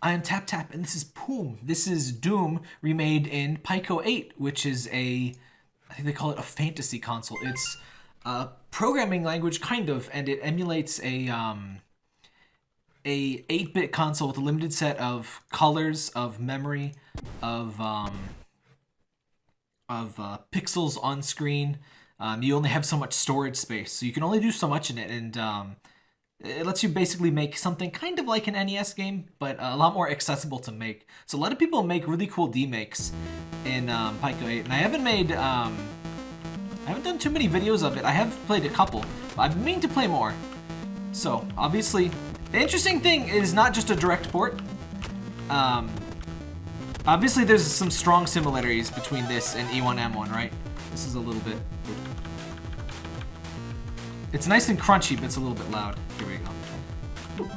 I am Tap Tap, and this is Poom. This is Doom remade in Pico 8, which is a, I think they call it a fantasy console. It's a programming language, kind of, and it emulates a, um, a 8-bit console with a limited set of colors, of memory, of, um, of uh, pixels on screen. Um, you only have so much storage space, so you can only do so much in it, and um, it lets you basically make something kind of like an NES game, but a lot more accessible to make. So a lot of people make really cool D-makes in um, Pico 8, and I haven't made, um, I haven't done too many videos of it. I have played a couple, but been meaning to play more. So, obviously, the interesting thing is not just a direct port. Um, obviously, there's some strong similarities between this and E1M1, right? This is a little bit it's nice and crunchy, but it's a little bit loud. Here we go.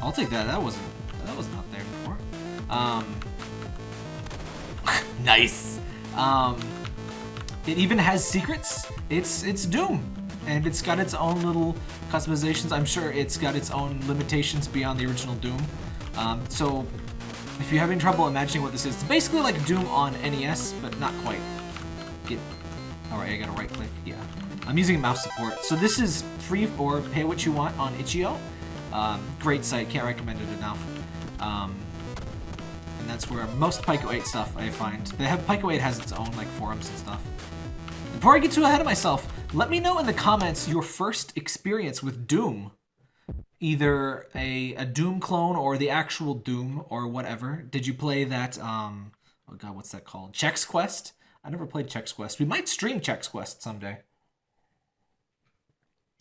I'll take that. That wasn't that was not there before. Um, nice. Um, it even has secrets. It's it's Doom, and it's got its own little customizations. I'm sure it's got its own limitations beyond the original Doom. Um, so if you're having trouble imagining what this is, it's basically like Doom on NES, but not quite. Get. All right, I gotta right click. I'm using mouse support. So this is free or pay what you want on itch.io. Um, great site, can't recommend it enough. Um, and that's where most Pico 8 stuff I find. They have Pico 8 has its own like forums and stuff. Before I get too ahead of myself, let me know in the comments your first experience with Doom. Either a, a Doom clone or the actual Doom or whatever. Did you play that, um, oh god, what's that called? Chex Quest? I never played Chex Quest. We might stream Chex Quest someday.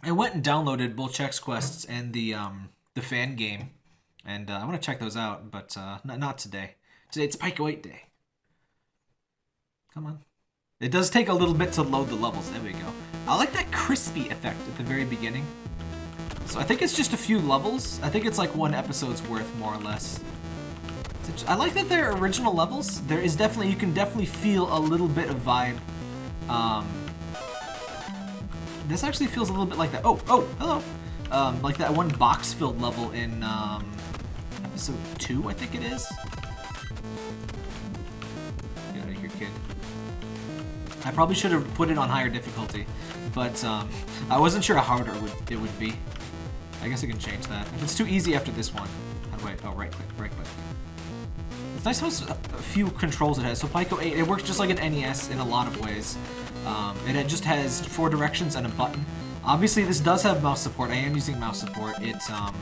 I went and downloaded both Chex Quests and the um, the fan game, and uh, I want to check those out, but uh, not, not today. Today it's Pico 8 day. Come on. It does take a little bit to load the levels. There we go. I like that crispy effect at the very beginning. So I think it's just a few levels. I think it's like one episode's worth, more or less. I like that they're original levels. There is definitely, you can definitely feel a little bit of vibe. Um, this actually feels a little bit like that. Oh, oh, hello. Um, like that one box-filled level in um, episode 2, I think it is. Get out of here, kid. I probably should have put it on higher difficulty, but um, I wasn't sure how harder it would, it would be. I guess I can change that. If it's too easy after this one, how do I, oh, right click, right click. It's nice how a few controls it has. So Pico 8, it works just like an NES in a lot of ways. Um, it just has four directions and a button. Obviously, this does have mouse support. I am using mouse support. It's, um,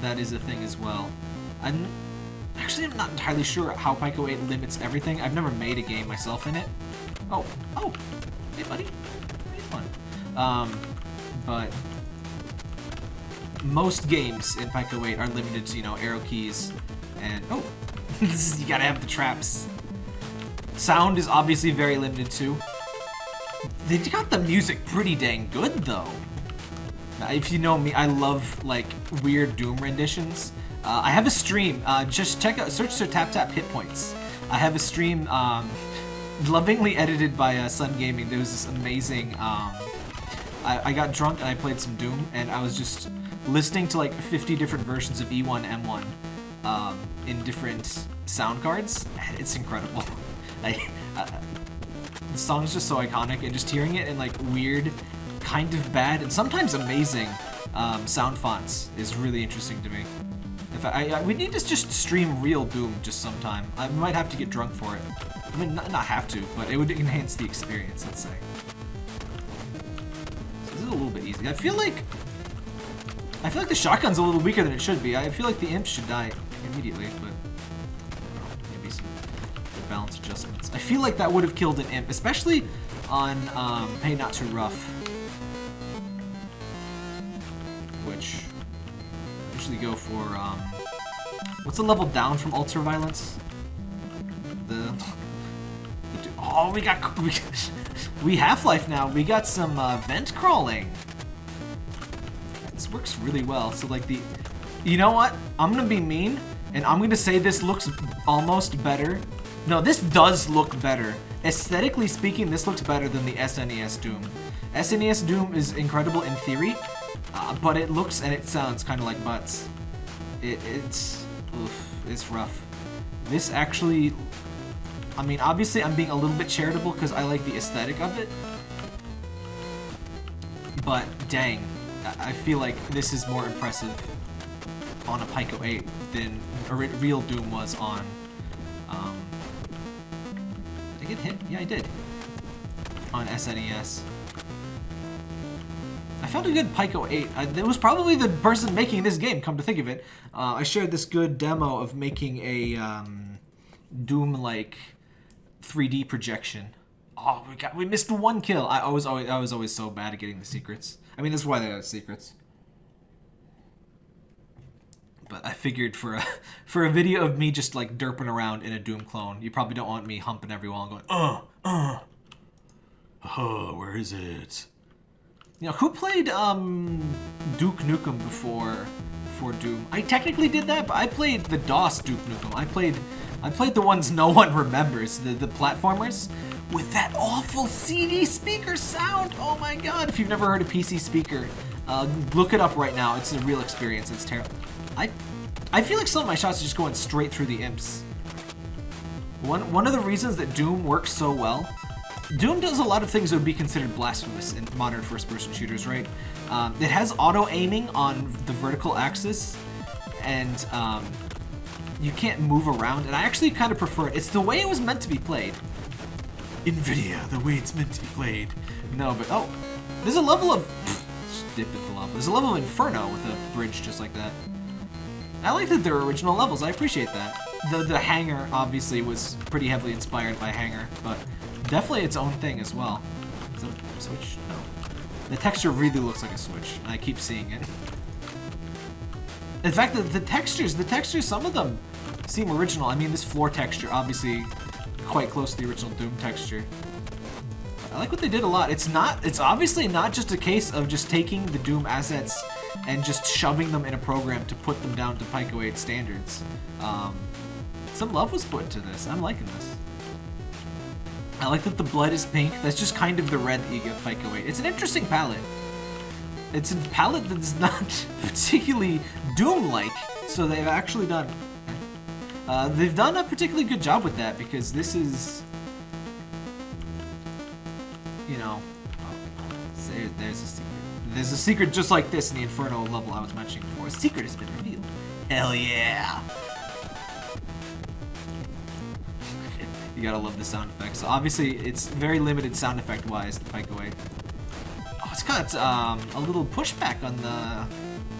that is a thing as well. I'm, actually, I'm not entirely sure how Pico 8 limits everything. I've never made a game myself in it. Oh, oh, hey, buddy. Pretty fun. Um, but most games in Pico 8 are limited to, you know, arrow keys and, oh, you gotta have the traps. Sound is obviously very limited too. They got the music pretty dang good though. If you know me, I love like weird Doom renditions. Uh, I have a stream. Uh, just check out, search for Tap Tap Hit Points. I have a stream um, lovingly edited by uh, Sun Gaming. There was this amazing. Um, I, I got drunk and I played some Doom, and I was just listening to like 50 different versions of E1 M1 um, in different sound cards. It's incredible. I, uh, the song's just so iconic, and just hearing it in like weird, kind of bad, and sometimes amazing um, sound fonts is really interesting to me. If I, I, we need to just stream real Doom just sometime. I might have to get drunk for it. I mean, not, not have to, but it would enhance the experience, let's say. So this is a little bit easy. I feel like... I feel like the shotgun's a little weaker than it should be. I feel like the imp should die immediately, but balance adjustments. I feel like that would have killed an imp, especially on um, Hey Not Too Rough. Which I usually go for, um, what's the level down from Ultra Violence? The, the oh, we got, we, we Half-Life now. We got some uh, vent crawling. This works really well. So like the, you know what? I'm gonna be mean, and I'm gonna say this looks almost better no, this does look better. Aesthetically speaking, this looks better than the SNES Doom. SNES Doom is incredible in theory, uh, but it looks and it sounds kind of like butts. It, it's oof, it's rough. This actually, I mean, obviously I'm being a little bit charitable because I like the aesthetic of it. But dang, I feel like this is more impressive on a Pico 8 than a real Doom was on. Um, hit? Yeah, I did. On SNES. I found a good Pico 8. I, it was probably the person making this game, come to think of it. Uh, I shared this good demo of making a um, Doom-like 3D projection. Oh, we got we missed one kill. I, I was always I was always so bad at getting the secrets. I mean, that's why they have secrets but I figured for a for a video of me just like derping around in a Doom clone, you probably don't want me humping every wall and going, uh, uh, uh, where is it? You know, who played um Duke Nukem before before Doom? I technically did that, but I played the DOS Duke Nukem. I played I played the ones no one remembers, the the platformers with that awful PC speaker sound. Oh my god! If you've never heard a PC speaker, uh, look it up right now. It's a real experience. It's terrible. I I feel like some of my shots are just going straight through the imps. One, one of the reasons that Doom works so well, Doom does a lot of things that would be considered blasphemous in modern first-person shooters, right? Um, it has auto-aiming on the vertical axis, and um, you can't move around, and I actually kind of prefer it. It's the way it was meant to be played. NVIDIA, the way it's meant to be played. No, but, oh, there's a level of... dip into lava. There's a level of Inferno with a bridge just like that. I like that they're original levels. I appreciate that. The the hangar obviously was pretty heavily inspired by Hangar, but definitely its own thing as well. Is switch? No. The texture really looks like a switch. I keep seeing it. In fact, the, the textures, the textures, some of them seem original. I mean, this floor texture, obviously quite close to the original Doom texture. I like what they did a lot. It's not, it's obviously not just a case of just taking the Doom assets and just shoving them in a program to put them down to Pico 8 standards. Um, some love was put into this. I'm liking this. I like that the blood is pink. That's just kind of the red that you get Pico 8. It's an interesting palette. It's a palette that's not particularly Doom-like, so they've actually done... Uh, they've done a particularly good job with that, because this is... You know... Oh, there's a. There's a secret just like this in the Inferno level I was mentioning before. A secret has been revealed. Hell yeah! you gotta love the sound effects. Obviously, it's very limited sound effect-wise, the Pico 8. Oh, it's got um, a little pushback on the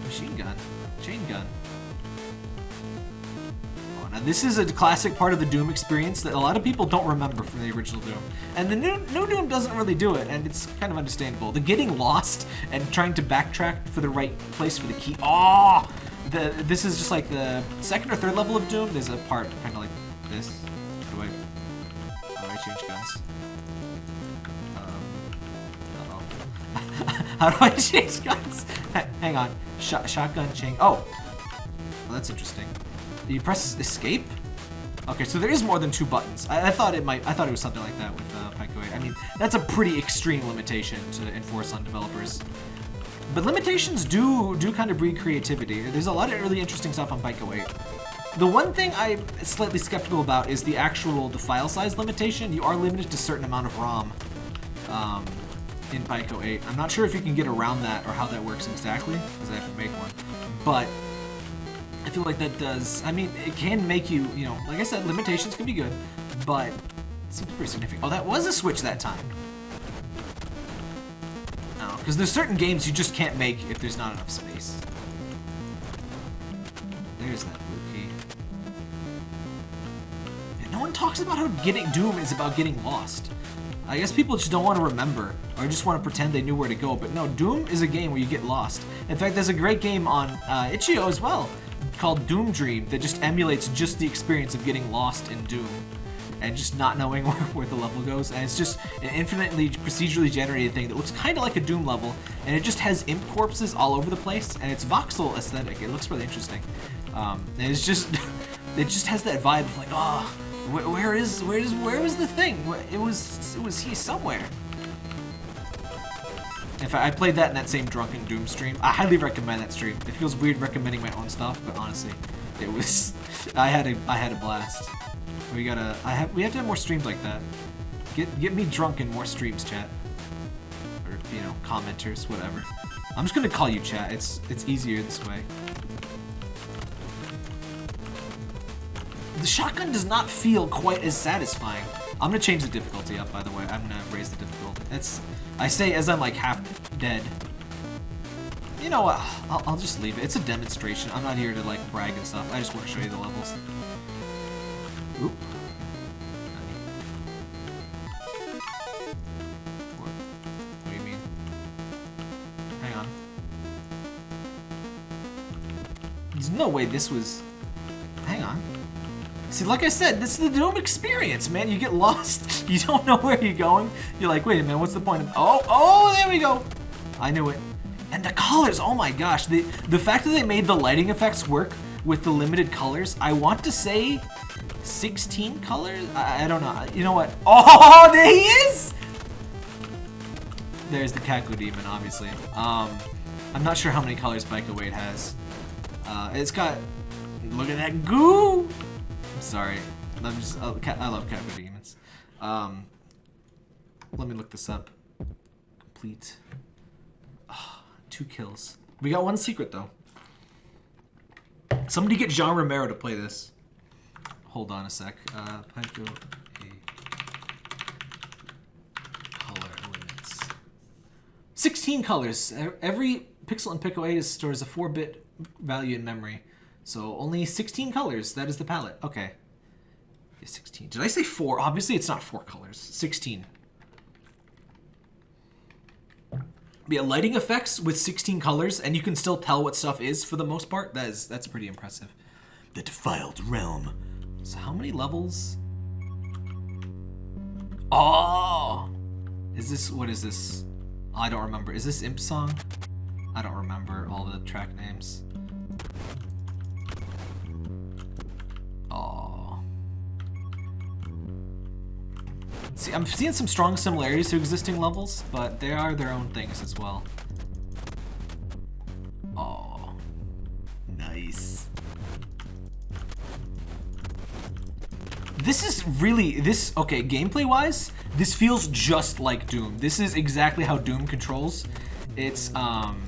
machine gun, chain gun. Now this is a classic part of the Doom experience that a lot of people don't remember from the original Doom. And the new, new Doom doesn't really do it, and it's kind of understandable. The getting lost and trying to backtrack for the right place for the key. Oh! The, this is just like the second or third level of Doom. There's a part kind of like this. How do I, how do I change guns? Um, how do I change guns? Hang on. Shot, shotgun change. Oh! Well, that's interesting. You press escape? Okay, so there is more than two buttons. I, I, thought it might. I thought it was something like that with uh, Pico 8. I mean, that's a pretty extreme limitation to enforce on developers. But limitations do do kind of breed creativity. There's a lot of really interesting stuff on Pico 8. The one thing I'm slightly skeptical about is the actual the file size limitation. You are limited to a certain amount of ROM um, in Pico 8. I'm not sure if you can get around that or how that works exactly, because I have to make one. But feel like that does, I mean, it can make you, you know, like I said, limitations can be good, but it seems pretty significant. Oh, that was a switch that time. No, because there's certain games you just can't make if there's not enough space. There's that blue key. No one talks about how getting Doom is about getting lost. I guess people just don't want to remember, or just want to pretend they knew where to go, but no, Doom is a game where you get lost. In fact, there's a great game on uh, Itch.io as well, called Doom Dream that just emulates just the experience of getting lost in Doom and just not knowing where, where, the level goes. And it's just an infinitely procedurally generated thing that looks kind of like a Doom level, and it just has imp corpses all over the place, and it's voxel aesthetic. It looks really interesting. Um, and it's just, it just has that vibe of like, oh, where, where is, where is, where was the thing? It was, it was he somewhere. In fact, I played that in that same Drunken Doom stream. I highly recommend that stream. It feels weird recommending my own stuff, but honestly, it was I had a I had a blast. We gotta I have we have to have more streams like that. Get get me drunk in more streams, chat. Or you know, commenters, whatever. I'm just gonna call you chat. It's it's easier this way. The shotgun does not feel quite as satisfying. I'm gonna change the difficulty up, by the way. I'm gonna raise the difficulty. It's I say as I'm like half dead. You know what? I'll, I'll just leave it. It's a demonstration. I'm not here to like brag and stuff. I just want to show you the levels. Oop. No way this was... See, like I said, this is the Doom experience, man. You get lost. You don't know where you're going. You're like, wait a minute, what's the point of... Oh, oh, there we go. I knew it. And the colors, oh my gosh. The, the fact that they made the lighting effects work with the limited colors, I want to say 16 colors? I, I don't know. You know what? Oh, there he is! There's the Cacodemon, obviously. Um, I'm not sure how many colors Pico 8 has. Uh, it's got... Look at that goo! Sorry. I'm just, I love Cacodemons. Um, let me look this up. Complete. Two kills. We got one secret, though. Somebody get John Romero to play this. Hold on a sec. Uh, Pico 8 color limits. 16 colors. Every pixel in Pico 8 stores a 4-bit value in memory. So only 16 colors. That is the palette. Okay. 16. Did I say 4? Obviously it's not 4 colors. 16. yeah, lighting effects with 16 colors, and you can still tell what stuff is for the most part. That is that's pretty impressive. The Defiled Realm. So how many levels? Oh, is this what is this? I don't remember. Is this Imp song? I don't remember all the track names. See, I'm seeing some strong similarities to existing levels, but they are their own things as well. Oh, nice. This is really, this, okay, gameplay-wise, this feels just like Doom. This is exactly how Doom controls. It's, um,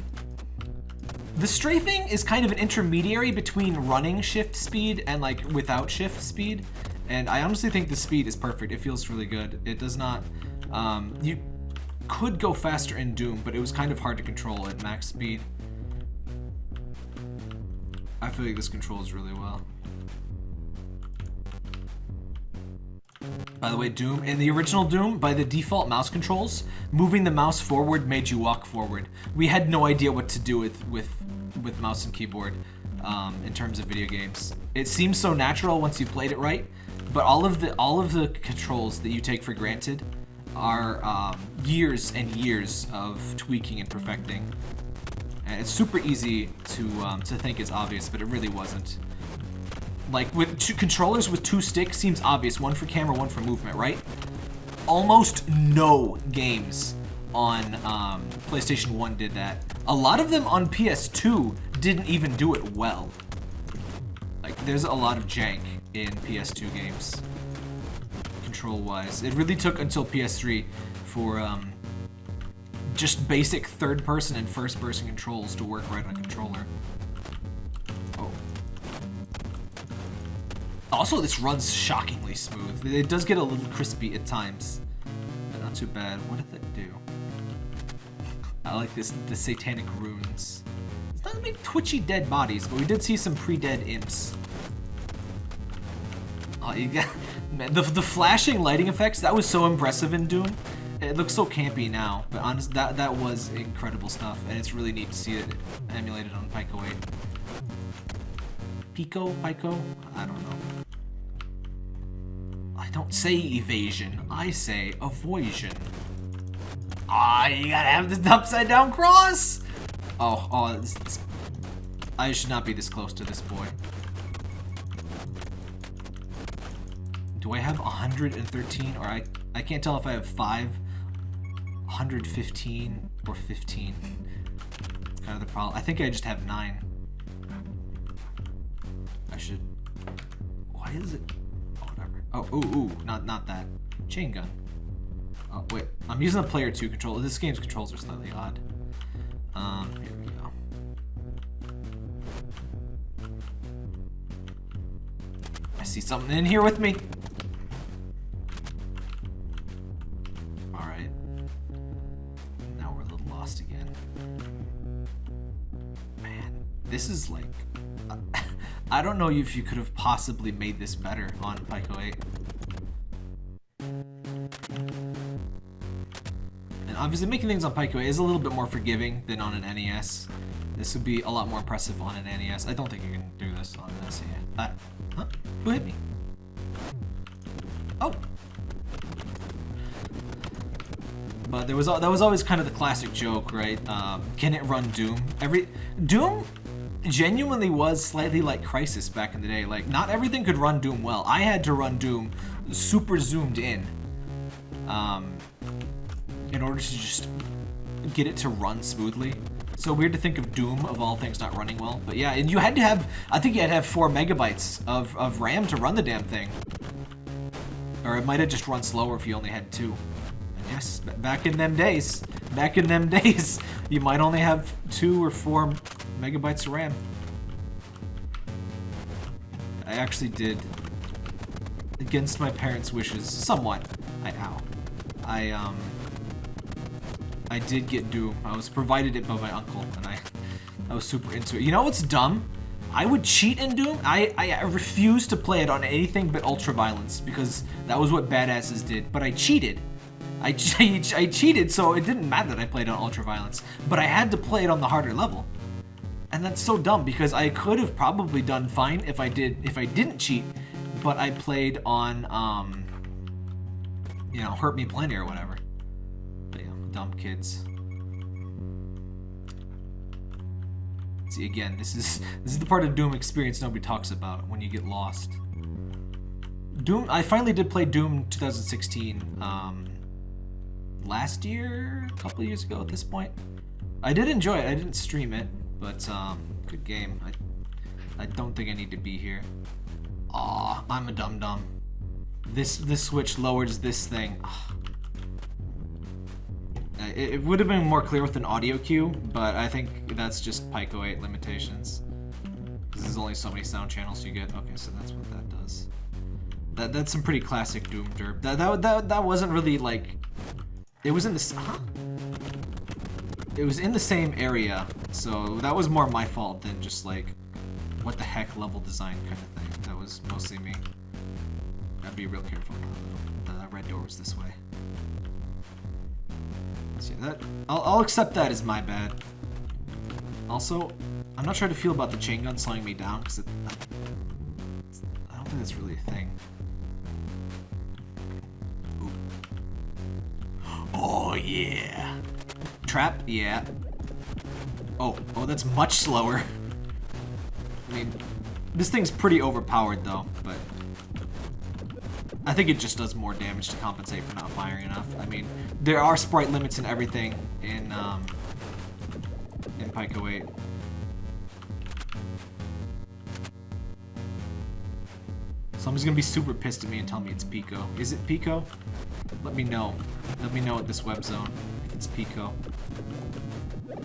the strafing is kind of an intermediary between running shift speed and like without shift speed. And I honestly think the speed is perfect. It feels really good. It does not... Um, you could go faster in Doom, but it was kind of hard to control at max speed. I feel like this controls really well. By the way, Doom, in the original Doom, by the default mouse controls, moving the mouse forward made you walk forward. We had no idea what to do with, with, with mouse and keyboard um, in terms of video games. It seems so natural once you played it right, but all of the all of the controls that you take for granted are um, years and years of tweaking and perfecting. And it's super easy to um, to think it's obvious, but it really wasn't. Like with two controllers with two sticks seems obvious, one for camera, one for movement, right? Almost no games on um, PlayStation 1 did that. A lot of them on PS2 didn't even do it well. Like, there's a lot of jank in PS2 games, control-wise. It really took until PS3 for um, just basic third-person and first-person controls to work right on a controller. Oh. Also, this runs shockingly smooth. It does get a little crispy at times, but not too bad. What did that do? I like this, the satanic runes. It's not make twitchy dead bodies, but we did see some pre-dead imps. Oh, you got the the flashing lighting effects. That was so impressive in Doom. It looks so campy now, but honest, that that was incredible stuff, and it's really neat to see it emulated on Pico 8. Pico, Pico, I don't know. I don't say evasion. I say avoision. Ah, you gotta have this upside down cross. Oh, oh, this, this, I should not be this close to this boy. Do I have 113 or I I can't tell if I have 5 115 or 15. It's kind of the problem. I think I just have 9. I should why is it? Oh, whatever. Oh, ooh, ooh, not not that. Chain gun. Oh, wait. I'm using the player 2 controller. This game's controls are slightly odd. Um, here we go. I see something in here with me. This is like... I don't know if you could have possibly made this better on Pico 8. And obviously making things on Pico is a little bit more forgiving than on an NES. This would be a lot more impressive on an NES. I don't think you can do this on an SNES. Uh, huh? Who hit me? Oh! But there was that was always kind of the classic joke, right? Um, can it run Doom? Every Doom genuinely was slightly like Crysis back in the day. Like, not everything could run Doom well. I had to run Doom super zoomed in um, in order to just get it to run smoothly. So weird to think of Doom, of all things, not running well. But yeah, and you had to have, I think you had to have 4 megabytes of, of RAM to run the damn thing. Or it might have just run slower if you only had 2. And yes, back in them days, back in them days, you might only have 2 or 4 megabytes of RAM. I actually did, against my parents' wishes, somewhat. I, ow. I, um, I did get Doom. I was provided it by my uncle, and I, I was super into it. You know what's dumb? I would cheat in Doom. I, I refused to play it on anything but Ultra Violence because that was what badasses did. But I cheated. I, I, cheated, so it didn't matter that I played on Ultra Violence. But I had to play it on the harder level. And that's so dumb because I could have probably done fine if I did if I didn't cheat, but I played on um you know, hurt me plenty or whatever. Dumb kids. See again, this is this is the part of Doom experience nobody talks about when you get lost. Doom I finally did play Doom 2016 um last year, a couple years ago at this point. I did enjoy it. I didn't stream it, but, um, good game. I, I don't think I need to be here. Aw, I'm a dum-dum. This, this switch lowers this thing. It, it would have been more clear with an audio cue, but I think that's just Pico 8 limitations. This is only so many sound channels you get. Okay, so that's what that does. That that's some pretty classic Doom derp. That that that, that wasn't really like. It was in the. Huh? it was in the same area, so that was more my fault than just like, what the heck level design kind of thing. That was mostly me. Gotta be real careful. The red door was this way. See that? I'll, I'll accept that as my bad. Also, I'm not sure to feel about the chain gun slowing me down because. I don't think that's really a thing. Yeah. Trap? Yeah. Oh, oh, that's much slower. I mean, this thing's pretty overpowered though, but I think it just does more damage to compensate for not firing enough. I mean, there are sprite limits and everything in um, in Pico 8. Someone's gonna be super pissed at me and tell me it's Pico. Is it Pico? Let me know. Let me know at this web zone if it's Pico.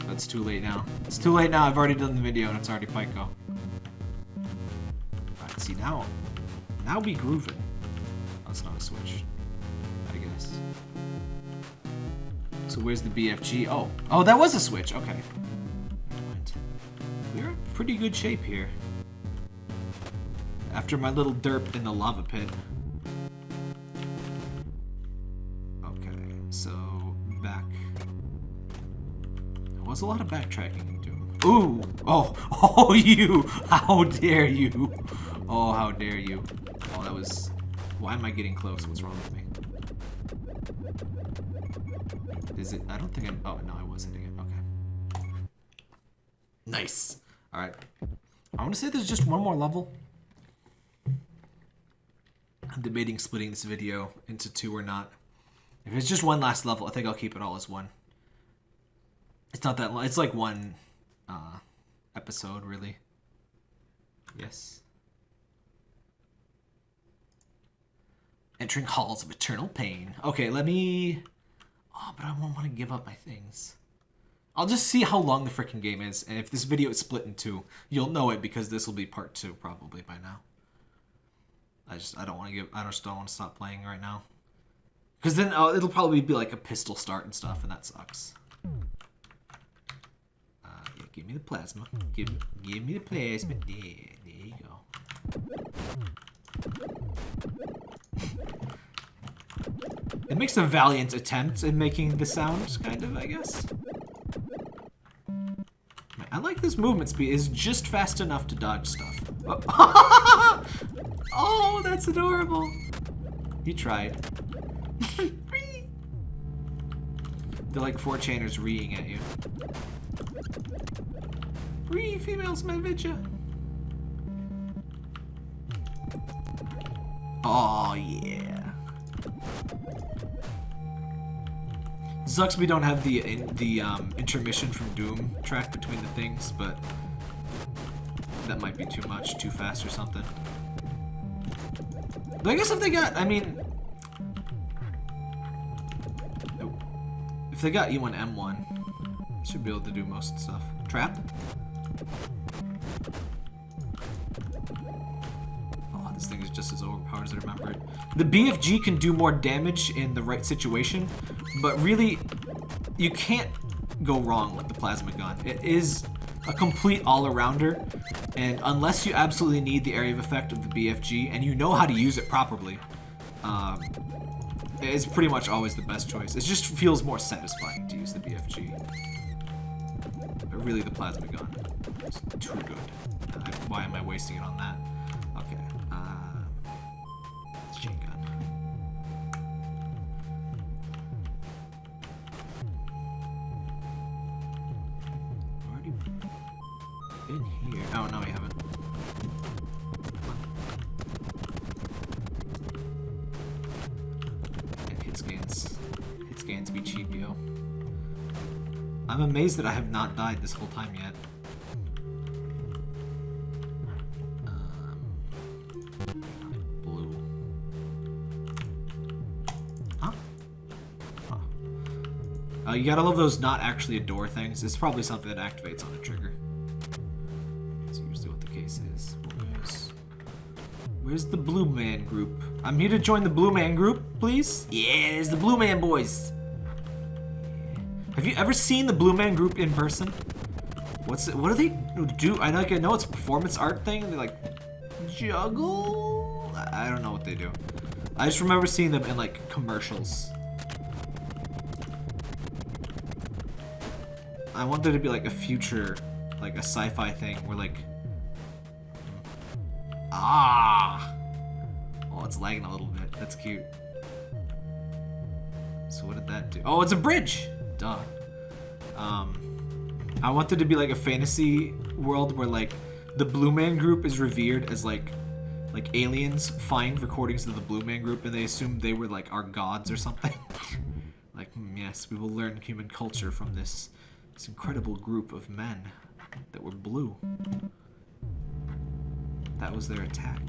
That's too late now. It's too late now. I've already done the video and it's already Pico. Alright, see now. Now we grooving. That's not a switch. I guess. So where's the BFG? Oh. Oh, that was a switch. Okay. We're in pretty good shape here. After my little derp in the lava pit. A lot of backtracking in Doom. Ooh! Oh! Oh, you! How dare you! Oh, how dare you. Oh, that was why am I getting close? What's wrong with me? Is it? I don't think I'm... Oh, no, I was hitting it. Okay. Nice. All right. I want to say there's just one more level. I'm debating splitting this video into two or not. If it's just one last level, I think I'll keep it all as one. It's not that long. It's like one uh, episode, really. Yes. Entering halls of eternal pain. Okay, let me... Oh, but I won't want to give up my things. I'll just see how long the freaking game is, and if this video is split in two, you'll know it because this will be part two probably by now. I just I don't want to give I just don't want to stop playing right now, because then uh, it'll probably be like a pistol start and stuff, and that sucks. Give me the plasma. Give give me the plasma. There, there you go. It makes a valiant attempt in making the sound, kind of, I guess. I like this movement speed. It's just fast enough to dodge stuff. Oh, oh that's adorable. You tried. They're like four chainers reeing at you. Ree, females, my vidya. Oh, yeah. Sucks we don't have the in, the um, intermission from Doom track between the things, but that might be too much, too fast or something. But I guess if they got, I mean, if they got E1M1, should be able to do most stuff. Trap? The BFG can do more damage in the right situation, but really, you can't go wrong with the plasma gun. It is a complete all-arounder, and unless you absolutely need the area of effect of the BFG, and you know how to use it properly, um, it's pretty much always the best choice. It just feels more satisfying to use the BFG. But really, the plasma gun is too good. why am I wasting it on that? That I have not died this whole time yet. Um? Uh, you gotta love those not actually a door things. It's probably something that activates on a trigger. That's usually what the case is. Where's, where's the Blue Man group? I'm here to join the Blue Man group, please. Yeah, there's the Blue Man boys. Have you ever seen the Blue Man group in person? What's it? What do they do? I know, like, I know it's a performance art thing. They like juggle. I don't know what they do. I just remember seeing them in like commercials. I want there to be like a future, like a sci-fi thing where like Ah! Oh, it's lagging a little bit. That's cute. So what did that do? Oh, it's a bridge! Duh. Um, I wanted to be like a fantasy world where like the Blue Man Group is revered as like like aliens find recordings of the Blue Man Group and they assume they were like our gods or something. like, mm, yes, we will learn human culture from this this incredible group of men that were blue. That was their attack.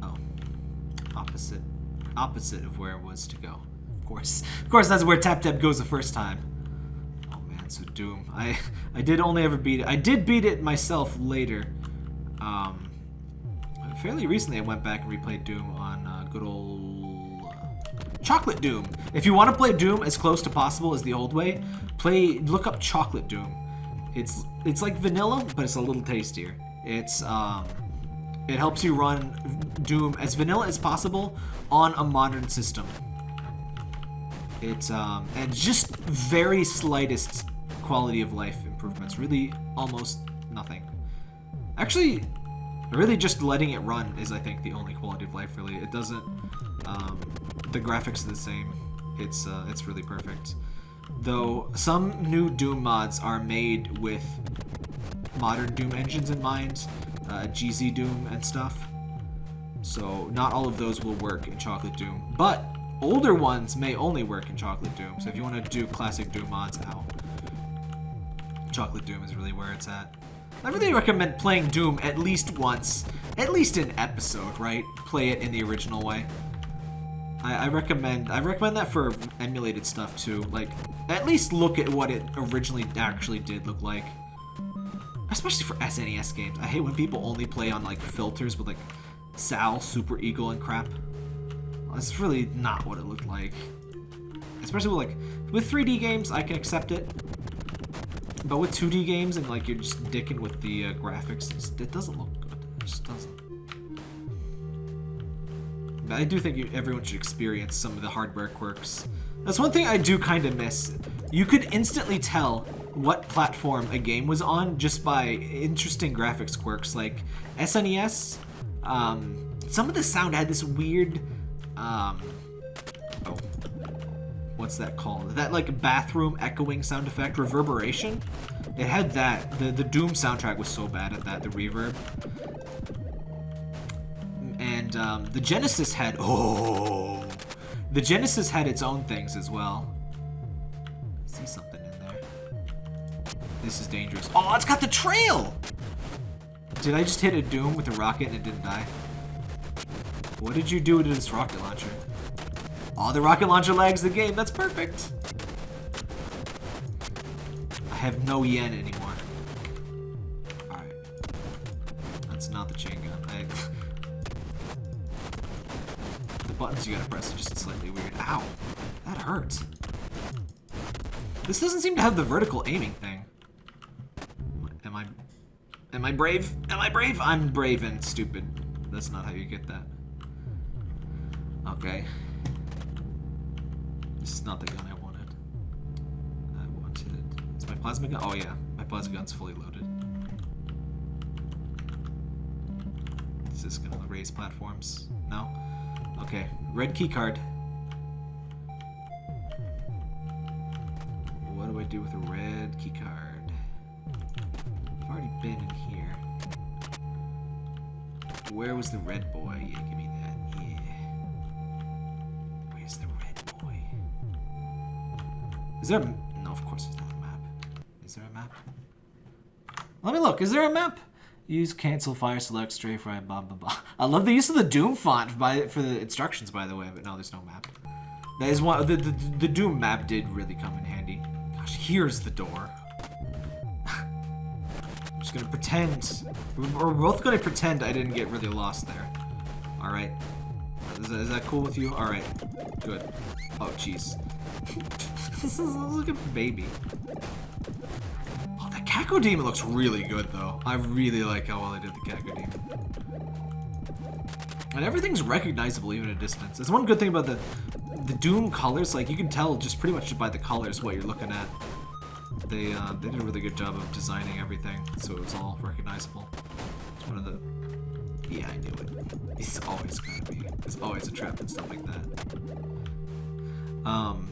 Oh. Opposite. Opposite of where it was to go. Of course. Of course, that's where Tap Tap goes the first time. Oh man, so Doom. I I did only ever beat it. I did beat it myself later. Um, fairly recently I went back and replayed Doom on uh, good old uh, Chocolate Doom. If you want to play Doom as close to possible as the old way, play look up Chocolate Doom. It's it's like vanilla, but it's a little tastier. It's um, it helps you run Doom as vanilla as possible on a modern system. It's um, and just very slightest quality of life improvements. Really, almost nothing. Actually, really just letting it run is, I think, the only quality of life. Really, it doesn't. Um, the graphics are the same. It's uh, it's really perfect though some new Doom mods are made with modern Doom engines in mind, uh, GZ Doom and stuff. So not all of those will work in Chocolate Doom, but older ones may only work in Chocolate Doom. So if you want to do classic Doom mods now, Chocolate Doom is really where it's at. I really recommend playing Doom at least once at least an episode, right? Play it in the original way. I, I recommend I recommend that for emulated stuff too. Like, at least look at what it originally actually did look like. Especially for SNES games. I hate when people only play on like filters with like Sal, Super Eagle, and crap. That's really not what it looked like. Especially with like with 3D games, I can accept it. But with 2D games and like you're just dicking with the uh, graphics, it doesn't look good. It just doesn't. But I do think you, everyone should experience some of the hardware quirks. That's one thing I do kind of miss. You could instantly tell what platform a game was on just by interesting graphics quirks. Like SNES, um, some of the sound had this weird, um, oh, what's that called? That like bathroom echoing sound effect, reverberation. It had that. The the Doom soundtrack was so bad at that, the reverb. And um, the Genesis had oh, the Genesis had its own things as well. I see something in there. This is dangerous. Oh, it's got the trail. Did I just hit a Doom with a rocket and it didn't die? What did you do to this rocket launcher? Oh, the rocket launcher lags the game. That's perfect. I have no yen anymore. Alright. That's not the chain gun. I... the buttons you gotta press are just slightly weird. Ow. That hurts. This doesn't seem to have the vertical aiming thing. Am I... Am I brave? Am I brave? I'm brave and stupid. That's not how you get that. Okay. This is not the gun I wanted. I wanted... Is my plasma gun? Oh yeah, my plasma gun's fully loaded. Is this gonna raise platforms? No? Okay, red key card. What do I do with a red key card? I've already been in here. Where was the red boy? Yeah, there a... No, of course there's not a map. Is there a map? Let me look. Is there a map? Use cancel fire select strafe right blah blah blah. I love the use of the Doom font by for the instructions by the way, but no, there's no map. That is one the the, the Doom map did really come in handy. Gosh, here's the door. I'm just gonna pretend. We're both gonna pretend I didn't get really lost there. All right. Is that, is that cool with you? All right. Good. Oh, jeez. this is like a baby. Oh, the Cacodemon looks really good, though. I really like how well they did the Cacodemon. And everything's recognizable even at a distance. That's one good thing about the the Doom colors. Like, you can tell just pretty much by the colors what you're looking at. They, uh, they did a really good job of designing everything, so it was all recognizable. It's one of the... Yeah, I knew it. It's always gonna be. There's always a trap and stuff like that. Um...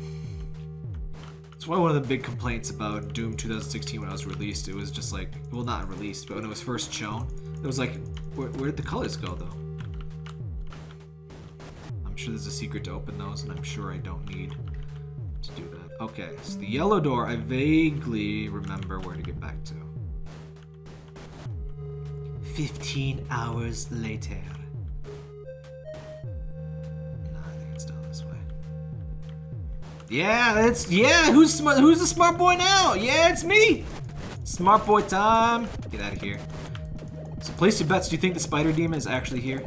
One of the big complaints about Doom 2016 when it was released. It was just like, well, not released, but when it was first shown, it was like, where, where did the colors go, though? I'm sure there's a secret to open those, and I'm sure I don't need to do that. Okay, so the yellow door, I vaguely remember where to get back to. 15 hours later. Yeah, it's yeah. Who's smart? Who's the smart boy now? Yeah, it's me. Smart boy time. Get out of here. So place your bets. Do you think the spider demon is actually here?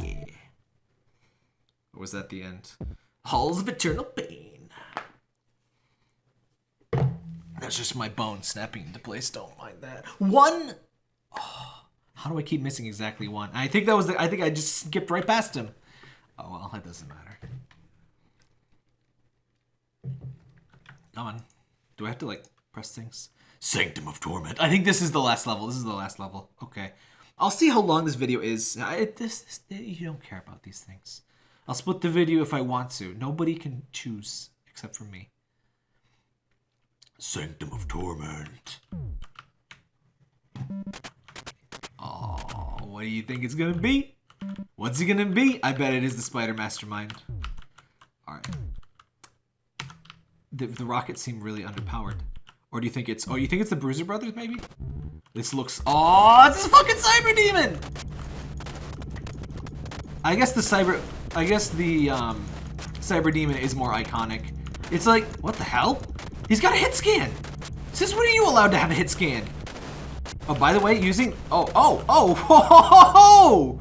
Yeah. Or was that the end? Halls of eternal pain. That's just my bone snapping into place. Don't mind that. One. Oh, how do I keep missing exactly one? I think that was. The, I think I just skipped right past him. Oh well, it doesn't matter. Come on. Do I have to like press things? Sanctum of Torment. I think this is the last level. This is the last level. Okay. I'll see how long this video is. I, this, this, you don't care about these things. I'll split the video if I want to. Nobody can choose except for me. Sanctum of Torment. Oh, what do you think it's gonna be? What's it gonna be? I bet it is the Spider Mastermind. Alright. The, the rockets seem really underpowered. Or do you think it's... Oh, you think it's the Bruiser Brothers, maybe? This looks... Oh, it's this fucking Cyber Demon! I guess the cyber, I guess the um, cyber demon is more iconic. It's like, what the hell? He's got a hit scan. Since when are you allowed to have a hit scan? Oh, by the way, using, oh, oh, oh, ho, ho, ho, ho!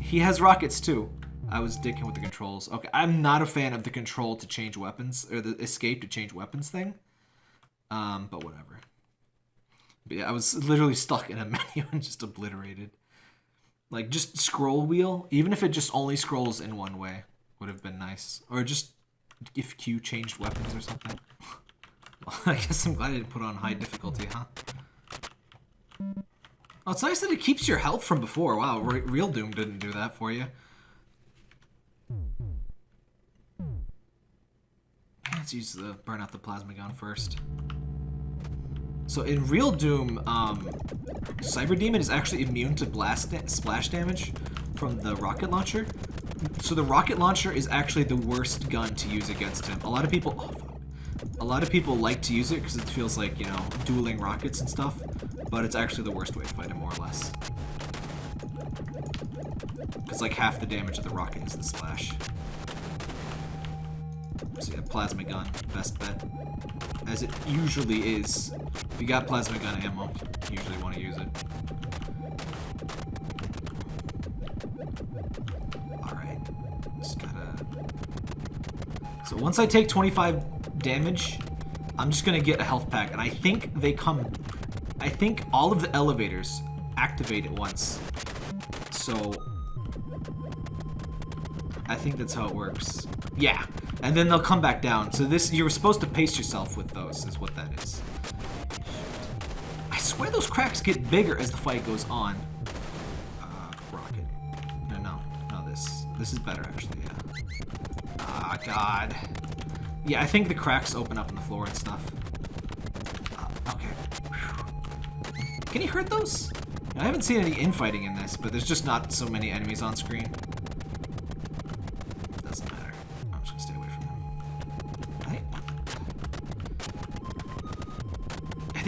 He has rockets too. I was dicking with the controls. Okay, I'm not a fan of the control to change weapons, or the escape to change weapons thing. Um, but whatever. But yeah, I was literally stuck in a menu and just obliterated. Like, just scroll wheel, even if it just only scrolls in one way, would have been nice. Or just if Q changed weapons or something. well, I guess I'm glad I didn't put on high difficulty, huh? Oh, it's nice that it keeps your health from before. Wow, Real Doom didn't do that for you. Let's use the burn out the plasma gun first. So in Real Doom, um, Cyber Demon is actually immune to blast da splash damage from the rocket launcher. So the rocket launcher is actually the worst gun to use against him. A lot of people, oh, a lot of people like to use it because it feels like you know dueling rockets and stuff, but it's actually the worst way to fight him more or less. Because like half the damage of the rocket is the splash. Plasma gun, best bet. As it usually is. If you got plasma gun ammo, you usually want to use it. Alright. Just gotta... So once I take 25 damage, I'm just gonna get a health pack. And I think they come... I think all of the elevators activate at once. So... I think that's how it works. Yeah, and then they'll come back down. So this, you're supposed to pace yourself with those, is what that is. I swear those cracks get bigger as the fight goes on. Uh, rocket. No, no, no, this. This is better, actually, yeah. Ah, God. Yeah, I think the cracks open up in the floor and stuff. Uh, okay. Whew. Can you hurt those? I haven't seen any infighting in this, but there's just not so many enemies on screen.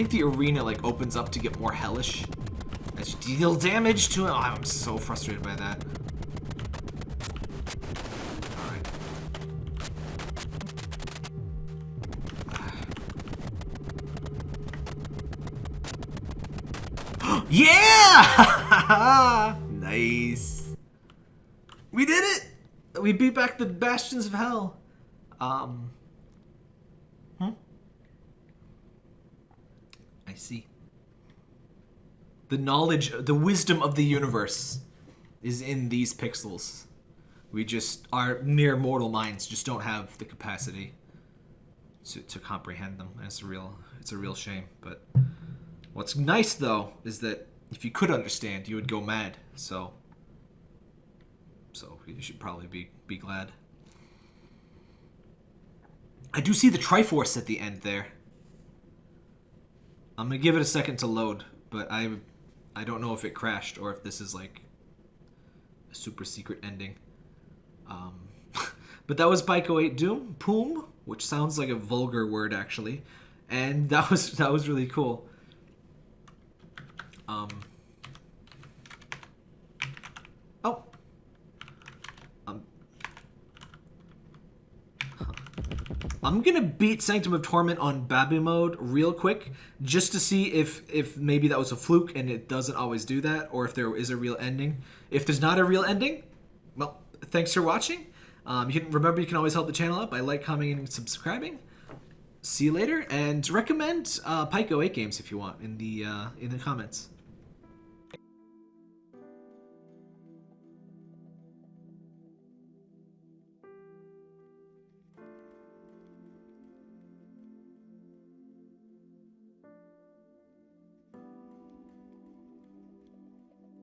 Think the arena like opens up to get more hellish. As you deal damage to it. Oh, I'm so frustrated by that. yeah! nice. We did it! We beat back the Bastions of Hell. Um, I see. The knowledge, the wisdom of the universe is in these pixels. We just, our mere mortal minds just don't have the capacity to, to comprehend them. It's a real, it's a real shame. But what's nice though is that if you could understand, you would go mad. So, so you should probably be be glad. I do see the Triforce at the end there. I'm gonna give it a second to load, but I I don't know if it crashed or if this is like a super secret ending. Um, but that was Pico 8 Doom, Poom, which sounds like a vulgar word actually, and that was that was really cool. Um, I'm gonna beat Sanctum of Torment on Babu mode real quick, just to see if if maybe that was a fluke and it doesn't always do that, or if there is a real ending. If there's not a real ending, well, thanks for watching. Um, you can remember you can always help the channel out by like, commenting, and subscribing. See you later, and recommend uh, Pico 8 games if you want in the uh, in the comments.